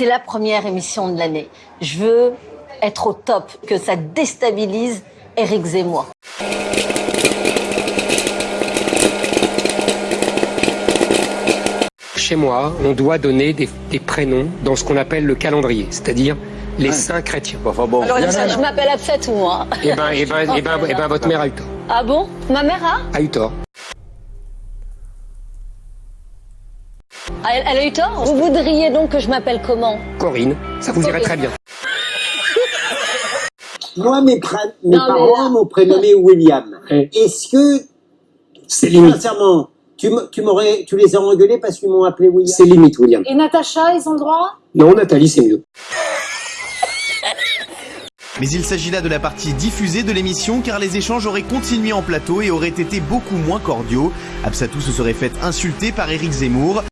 C'est la première émission de l'année. Je veux être au top, que ça déstabilise Éric Zemmour. Chez moi, on doit donner des, des prénoms dans ce qu'on appelle le calendrier, c'est-à-dire les saints chrétiens. Enfin bon. Alors, je m'appelle Absat ou moi Et ben, et ben, et ben, et ben, votre mère a eu tort. Ah bon? Ma mère a? A eu tort. Elle, elle a eu tort Vous voudriez donc que je m'appelle comment? Corinne, ça vous irait très bien. Moi, mes, Non, parents là- m'ont prénommé William. Est-ce que, C'est limite. sincèrement, tu, tu, m'aurais, tu les as engueulés parce qu'ils m'ont appelé William? C'est limite, William. Et Natacha, ils ont le droit? Non, Nathalie, c'est mieux. Mais il s'agit là de la partie diffusée de l'émission car les échanges auraient continué en plateau et auraient été beaucoup moins cordiaux. Absatou se serait fait insulter par Éric Zemmour.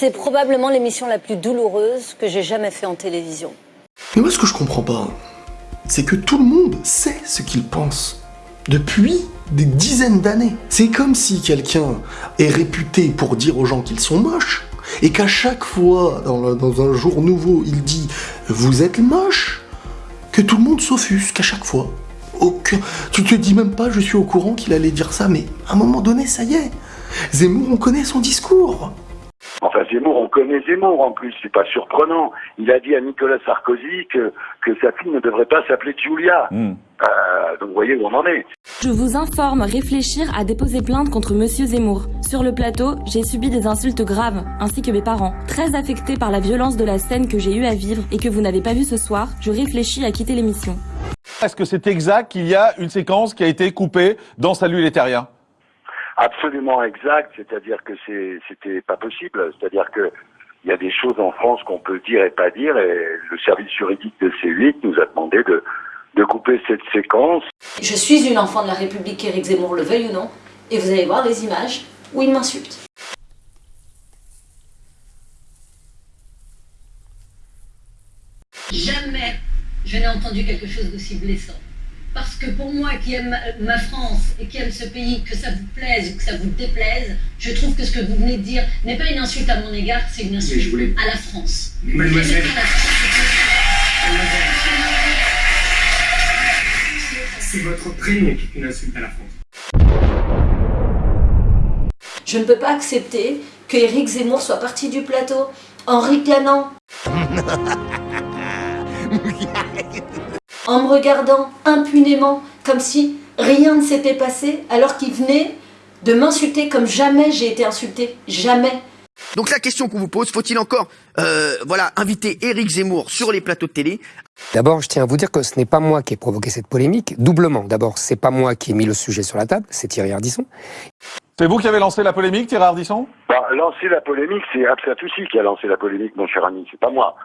C'est probablement l'émission la plus douloureuse que j'ai jamais fait en télévision. Mais moi, ce que je comprends pas, c'est que tout le monde sait ce qu'il pense. Depuis des dizaines d'années. C'est comme si quelqu'un est réputé pour dire aux gens qu'ils sont moches, et qu'à chaque fois, dans, un jour nouveau, il dit « Vous êtes moche », que tout le monde s'offusque à chaque fois. Aucun... Tu te dis même pas « Je suis au courant qu'il allait dire ça », mais à un moment donné, ça y est. Zemmour, on connaît son discours. Enfin, Zemmour, on connaît Zemmour en plus, c'est pas surprenant. Il a dit à Nicolas Sarkozy que, que sa fille ne devrait pas s'appeler Julia. Euh, donc vous voyez où on en est. Je vous informe réfléchir à déposer plainte contre Monsieur Zemmour. Sur le plateau, j'ai subi des insultes graves, ainsi que mes parents. Très affectés par la violence de la scène que j'ai eu à vivre et que vous n'avez pas vu ce soir, je réfléchis à quitter l'émission. Est-ce que c'est exact qu'il y a une séquence qui a été coupée dans Salut les Terriens? Absolument exact, c'est-à-dire que c'est, c'était pas possible. C'est-à-dire que il y a des choses en France qu'on peut dire et pas dire, et le service juridique de C8 nous a demandé de, de couper cette séquence. Je suis une enfant de la République, Éric Zemmour le veuille ou non, et vous allez voir les images où il m'insulte. Jamais je n'ai entendu quelque chose d'aussi blessant. Parce que pour moi qui aime ma- France et qui aime ce pays, que ça vous plaise ou que ça vous déplaise, je trouve que ce que vous venez de dire n'est pas une insulte à mon égard, c'est une insulte à la France. Mademoiselle. À la France, C'est votre prénom qui est une insulte à la France. Je ne peux pas accepter que Éric Zemmour soit parti du plateau en ricanant. en me regardant impunément, comme si rien ne s'était passé, alors qu'il venait de m'insulter comme jamais j'ai été insultée. Jamais. Donc la question qu'on vous pose, faut-il encore euh, voilà, inviter Éric Zemmour sur les plateaux de télé? D'abord, je tiens à vous dire que ce n'est pas moi qui ai provoqué cette polémique, doublement. D'abord, c'est pas moi qui ai mis le sujet sur la table, c'est Thierry Ardisson. C'est vous qui avez lancé la polémique, Thierry Ardisson? Bah, lancer la polémique, c'est Absatoussi qui a lancé la polémique, mon cher ami, c'est pas moi.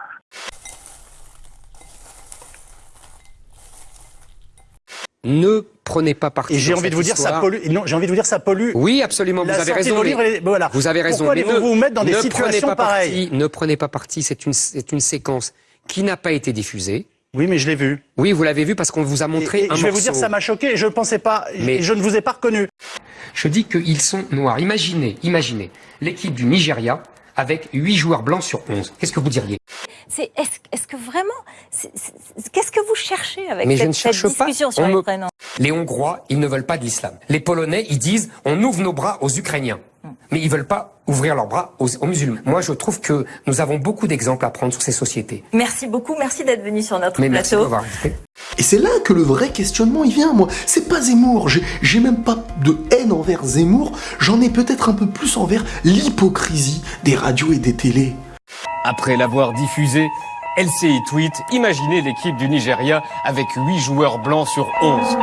Ne prenez pas parti. Et j'ai envie de vous dire, ça pollue. Non, j'ai envie de vous dire, ça pollue. Oui, absolument, La vous avez raison. mais- voilà. Vous avez raison. Pourquoi mais allez-vous ne- vous mettre dans des situations pas pareilles? Ne prenez pas parti, c'est une, c'est une séquence qui n'a pas été diffusée. Oui, mais je l'ai vu. Oui, vous l'avez vu parce qu'on vous a montré Et- et un je vais vous dire, ça m'a choqué. Je ne pensais pas. Mais- Je ne vous ai pas reconnu. Je dis qu'ils sont noirs. Imaginez, imaginez l'équipe du Nigeria avec 8 joueurs blancs sur 11. Qu'est-ce que vous diriez? C'est est-ce est-ce que vraiment qu'est-ce que vous cherchez avec Mais je cette, ne cherche cette pas. discussion sur les me- prénoms? Les Hongrois, ils ne veulent pas de l'islam. Les Polonais, ils disent on ouvre nos bras aux Ukrainiens. Mais ils veulent pas ouvrir leurs bras aux, aux musulmans. Moi, je trouve que nous avons beaucoup d'exemples à prendre sur ces sociétés. Merci beaucoup, merci d'être venu sur notre Mais merci de plateau. invité. Et c'est là que le vrai questionnement il vient, moi. C'est pas Zemmour, j'ai j'ai même pas de envers Zemmour, j'en ai peut-être un peu plus envers l'hypocrisie des radios et des télés. Après l'avoir diffusé, LCI tweet Imaginez l'équipe du Nigeria avec 8 joueurs blancs sur 11.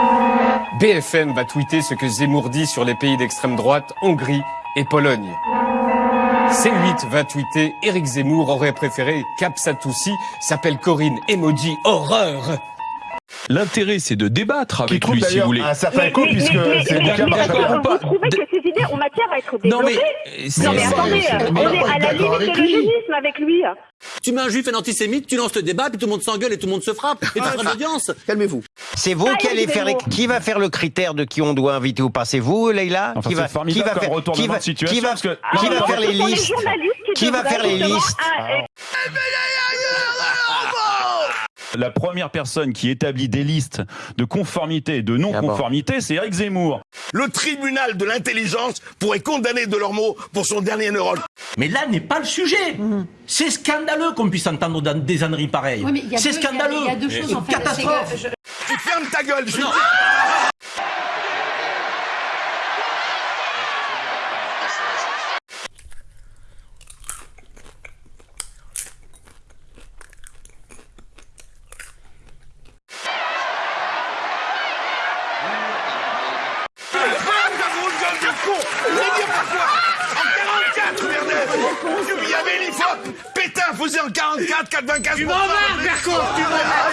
BFM va tweeter ce que Zemmour dit sur les pays d'extrême droite, Hongrie et Pologne. C8 va tweeter Éric Zemmour aurait préféré Capsatoussi s'appelle Corinne Emoji horreur. L'intérêt, c'est de débattre avec lui, si vous voulez. un certain écho, puisque c'est Pas- vous trouvez que ces idées ont matière à être Non, mais, développées Non mais attendez, on est à la limite de l'eugénisme avec lui. Tu mets un juif, un antisémite, tu lances le débat, puis tout le monde s'engueule et tout le monde se frappe. Et t'as pas d'audience. Calmez-vous. C'est vous qui allez faire, qui va faire le critère de qui on doit inviter ou pas C'est vous, Leïla qui va, qui faire, qui va, qui qui va Ah, faire les listes qui va faire les listes Ah, La première personne qui établit des listes de conformité et de non-conformité, c'est Eric Zemmour. Le tribunal de l'intelligence pourrait condamner Delormeau pour son dernier neurone. Mais là n'est pas le sujet. C'est scandaleux qu'on puisse entendre dans des âneries pareilles. Oui, mais il y a C'est scandaleux. il y a deux choses, en fait. Catastrophe. C'est que Tu fermes ta gueule, je Non ta grosse gueule de con Je vais dire pourquoi En 44, Avait l'IFOP Pétain faisait en 44, 95 Tu m'en vas, Berco Tu m'en vas,